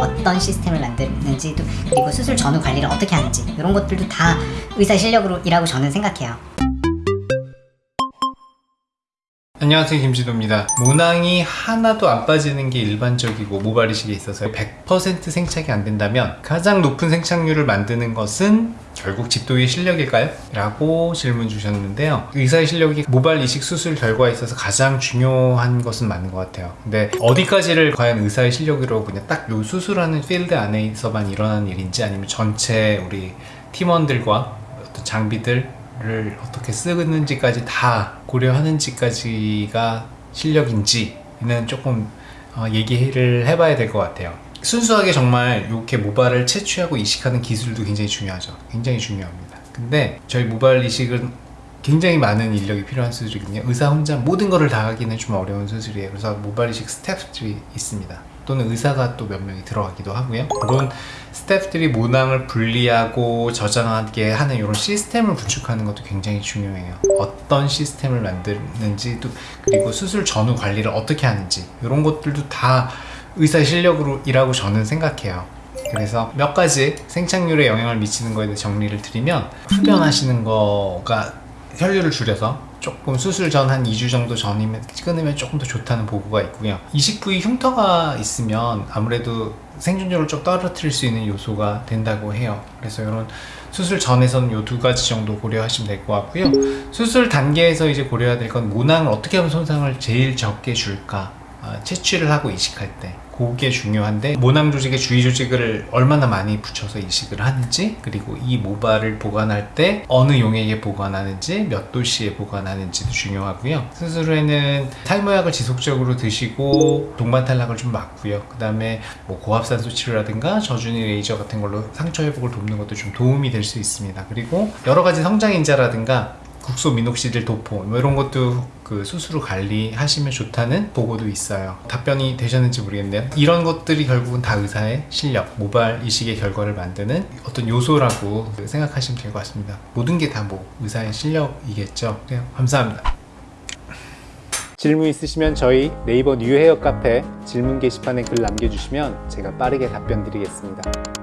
어떤 시스템을 만드는지도 그리고 수술 전후 관리를 어떻게 하는지 이런 것들도 다 의사 실력으로 이라고 저는 생각해요. 안녕하세요 김지도입니다. 모낭이 하나도 안 빠지는 게 일반적이고 모발 이식에 있어서 100% 생착이 안 된다면 가장 높은 생착률을 만드는 것은 결국 집도의 실력일까요? 라고 질문 주셨는데요. 의사의 실력이 모발 이식 수술 결과에 있어서 가장 중요한 것은 맞는 것 같아요. 근데 어디까지를 과연 의사의 실력으로 그냥 딱 요 수술하는 필드 안에서만 일어나는 일인지 아니면 전체 우리 팀원들과 어떤 장비들 를 어떻게 쓰는지까지 다 고려하는지까지가 실력인지는 조금 어, 얘기를 해봐야 될 것 같아요. 순수하게 정말 이렇게 모발을 채취하고 이식하는 기술도 굉장히 중요하죠. 굉장히 중요합니다. 근데 저희 모발 이식은 굉장히 많은 인력이 필요한 수술이거든요. 의사 혼자 모든 거를 다 하기는 좀 어려운 수술이에요. 그래서 모발 이식 스태프들이 있습니다 또는 의사가 또 몇 명이 들어가기도 하고요. 물론 스태프들이 모낭을 분리하고 저장하게 하는 이런 시스템을 구축하는 것도 굉장히 중요해요. 어떤 시스템을 만드는지도 그리고 수술 전후 관리를 어떻게 하는지 이런 것들도 다 의사의 실력으로 일하고 저는 생각해요. 그래서 몇 가지 생착률에 영향을 미치는 거에 대해 정리를 드리면 흡연하시는 거가 혈류를 줄여서 조금 수술 전 한 2주 정도 전이면 끊으면 조금 더 좋다는 보고가 있고요. 이식 부위 흉터가 있으면 아무래도 생존율을 좀 떨어뜨릴 수 있는 요소가 된다고 해요. 그래서 이런 수술 전에서는 이 두 가지 정도 고려하시면 될 것 같고요. 수술 단계에서 이제 고려해야 될 건 모낭을 어떻게 하면 손상을 제일 적게 줄까? 아, 채취를 하고 이식할 때. 그게 중요한데 모낭 조직에 주위 조직을 얼마나 많이 붙여서 이식을 하는지 그리고 이 모발을 보관할 때 어느 용액에 보관하는지 몇 도씨에 보관하는지도 중요하고요. 후에는 탈모약을 지속적으로 드시고 동반 탈락을 좀 막고요. 그 다음에 뭐 고압산소 치료라든가 저준위 레이저 같은 걸로 상처 회복을 돕는 것도 좀 도움이 될 수 있습니다. 그리고 여러 가지 성장인자라든가 국소 미녹시딜 도포 뭐 이런 것도 그후 관리하시면 좋다는 보고도 있어요. 답변이 되셨는지 모르겠네요. 이런 것들이 결국은 다 의사의 실력 모발 이식의 결과를 만드는 어떤 요소라고 생각하시면 될 것 같습니다. 모든 게 다 뭐 의사의 실력이겠죠. 네, 감사합니다. 질문 있으시면 저희 네이버 뉴헤어 카페 질문 게시판에 글 남겨주시면 제가 빠르게 답변 드리겠습니다